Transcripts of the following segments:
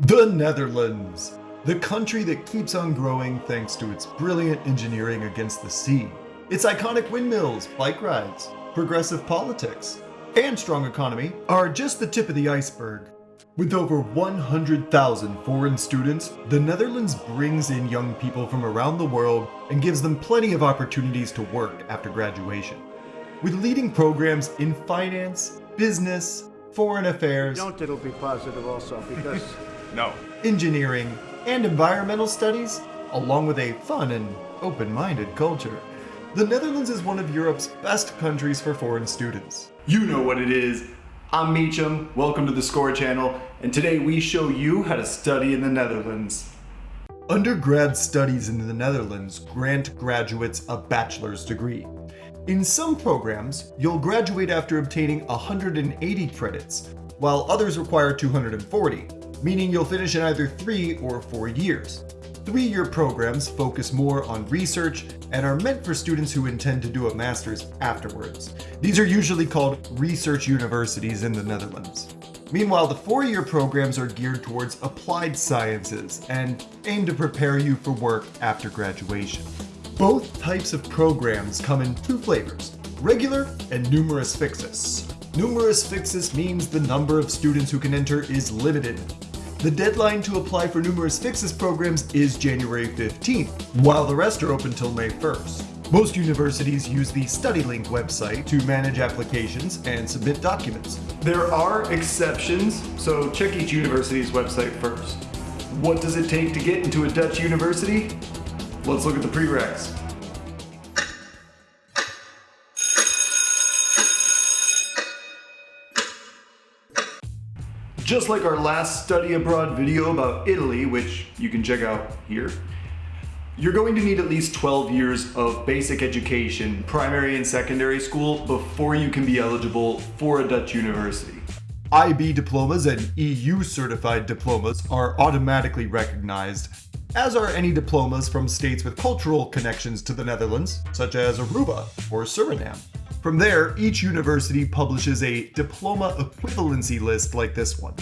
The Netherlands, the country that keeps on growing thanks to its brilliant engineering against the sea, its iconic windmills, bike rides, progressive politics, and strong economy are just the tip of the iceberg. With over 100,000 foreign students, the Netherlands brings in young people from around the world and gives them plenty of opportunities to work after graduation. With leading programs in finance, business, foreign affairs, Don't it'll be positive also because No. engineering, and environmental studies, along with a fun and open-minded culture. The Netherlands is one of Europe's best countries for foreign students. You know what it is. I'm Meacham, welcome to the Score channel, and today we show you how to study in the Netherlands. Undergrad studies in the Netherlands grant graduates a bachelor's degree. In some programs, you'll graduate after obtaining 180 credits, while others require 240, meaning you'll finish in either three or four years. Three-year programs focus more on research and are meant for students who intend to do a master's afterwards. These are usually called research universities in the Netherlands. Meanwhile, the four-year programs are geared towards applied sciences and aim to prepare you for work after graduation. Both types of programs come in two flavors, regular and numerus fixus. Numerus fixus means the number of students who can enter is limited. The deadline to apply for numerus fixus programs is January 15th, while the rest are open till May 1st. Most universities use the Studielink website to manage applications and submit documents. There are exceptions, so check each university's website first. What does it take to get into a Dutch university? Let's look at the prereqs. Just like our last study abroad video about Italy, which you can check out here, you're going to need at least 12 years of basic education, primary and secondary school, before you can be eligible for a Dutch university. IB diplomas and EU certified diplomas are automatically recognized, as are any diplomas from states with cultural connections to the Netherlands, such as Aruba or Suriname. From there, each university publishes a diploma equivalency list like this one.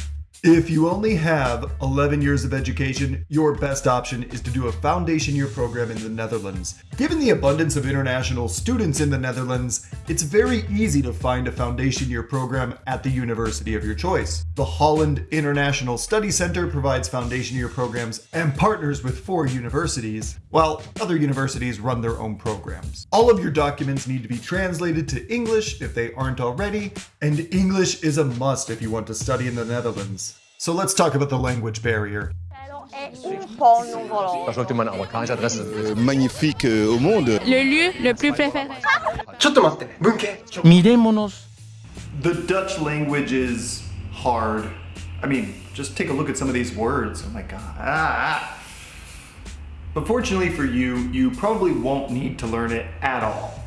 If you only have 11 years of education, your best option is to do a foundation year program in the Netherlands. Given the abundance of international students in the Netherlands, it's very easy to find a foundation year program at the university of your choice. The Holland International Study Center provides foundation year programs and partners with four universities, while other universities run their own programs. All of your documents need to be translated to English if they aren't already, and English is a must if you want to study in the Netherlands. So let's talk about the language barrier. Magnifique euh, au monde. Le lieu le plus préféré. The Dutch language is hard. I mean, just take a look at some of these words. Oh my god. Ah. ah. But fortunately for you, you probably won't need to learn it at all.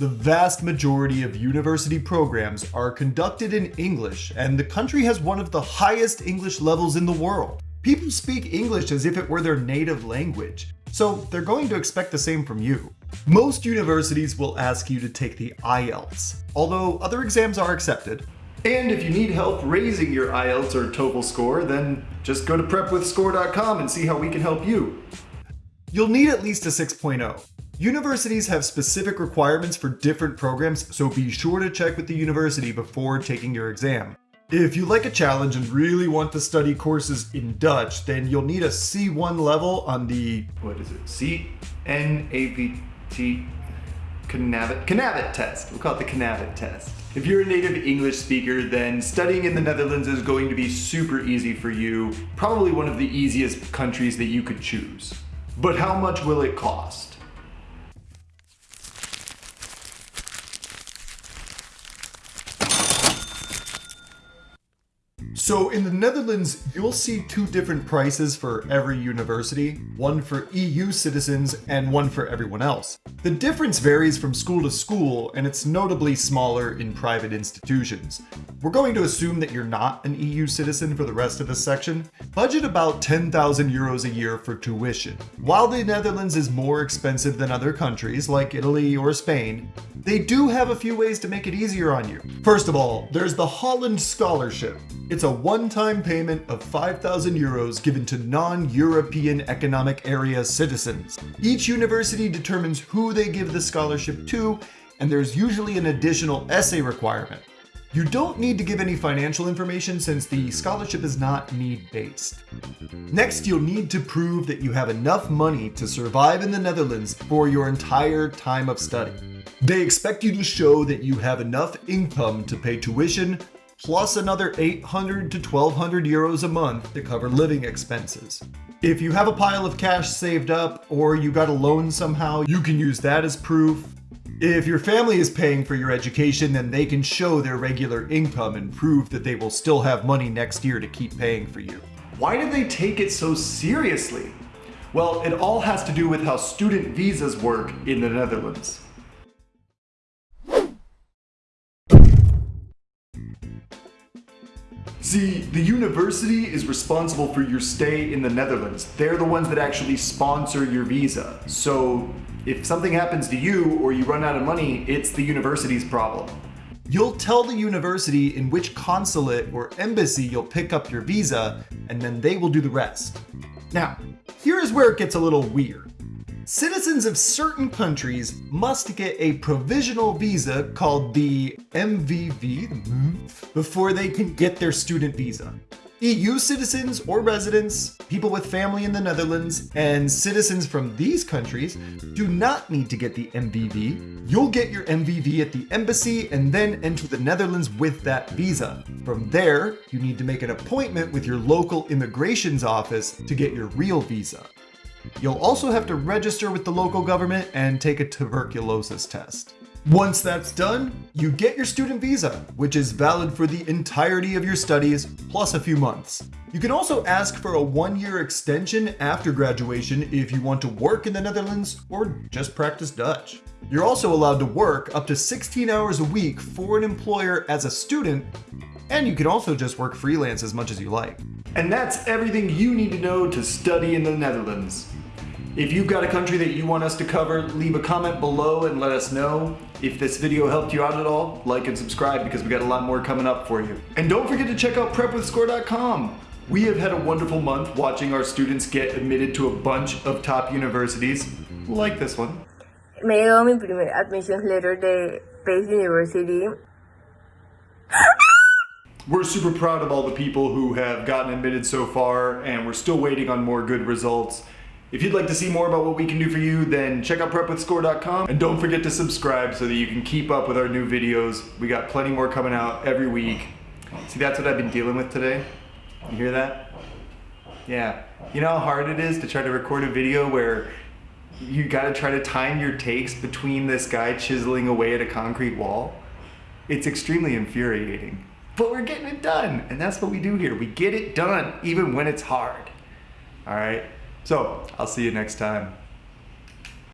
The vast majority of university programs are conducted in English, and the country has one of the highest English levels in the world. People speak English as if it were their native language, so they're going to expect the same from you. Most universities will ask you to take the IELTS, although other exams are accepted. And if you need help raising your IELTS or TOEFL score, then just go to prepwithscore.com and see how we can help you. You'll need at least a 6.0. Universities have specific requirements for different programs, so be sure to check with the university before taking your exam. If you like a challenge and really want to study courses in Dutch, then you'll need a C1 level on the What is it? C N A V T Canavit Canavit test. We'll call it the Canavit test. If you're a native English speaker, then studying in the Netherlands is going to be super easy for you. Probably one of the easiest countries that you could choose. But how much will it cost? So in the Netherlands, you'll see two different prices for every university, one for EU citizens and one for everyone else. The difference varies from school to school, and it's notably smaller in private institutions. We're going to assume that you're not an EU citizen for the rest of this section. Budget about 10,000 euros a year for tuition. While the Netherlands is more expensive than other countries like Italy or Spain, They do have a few ways to make it easier on you. First of all, there's the Holland Scholarship. It's a one-time payment of 5,000 euros given to non-European Economic Area citizens. Each university determines who they give the scholarship to, and there's usually an additional essay requirement. You don't need to give any financial information since the scholarship is not need-based. Next, you'll need to prove that you have enough money to survive in the Netherlands for your entire time of study. They expect you to show that you have enough income to pay tuition, plus another 800 to 1200 euros a month to cover living expenses. If you have a pile of cash saved up or you got a loan somehow, you can use that as proof. If your family is paying for your education, then they can show their regular income and prove that they will still have money next year to keep paying for you. Why do they take it so seriously? Well, it all has to do with how student visas work in the Netherlands. See, the university is responsible for your stay in the Netherlands. They're the ones that actually sponsor your visa. So if something happens to you or you run out of money, it's the university's problem. You'll tell the university in which consulate or embassy you'll pick up your visa, and then they will do the rest. Now, here's where it gets a little weird. Citizens of certain countries must get a provisional visa called the MVV before they can get their student visa. EU citizens or residents, people with family in the Netherlands, and citizens from these countries do not need to get the MVV. You'll get your MVV at the embassy and then enter the Netherlands with that visa. From there, you need to make an appointment with your local immigrations office to get your real visa. You'll also have to register with the local government and take a tuberculosis test. Once that's done, you get your student visa, which is valid for the entirety of your studies, plus a few months. You can also ask for a one-year extension after graduation if you want to work in the Netherlands or just practice Dutch. You're also allowed to work up to 16 hours a week for an employer as a student, and you can also just work freelance as much as you like. And that's everything you need to know to study in the Netherlands. If you've got a country that you want us to cover, leave a comment below and let us know. If this video helped you out at all, like and subscribe because we got a lot more coming up for you. And don't forget to check out prepwithscore.com. We have had a wonderful month watching our students get admitted to a bunch of top universities, like this one. Me llegó mi primer admissions letter de Pace University. We're super proud of all the people who have gotten admitted so far, and we're still waiting on more good results. If you'd like to see more about what we can do for you, then check out prepwithscore.com and don't forget to subscribe so that you can keep up with our new videos. We got plenty more coming out every week. See, that's what I've been dealing with today. You hear that? Yeah. You know how hard it is to try to record a video where you gotta try to time your takes between this guy chiseling away at a concrete wall? It's extremely infuriating. But we're getting it done, and that's what we do here. We get it done, even when it's hard. All right? So, I'll see you next time.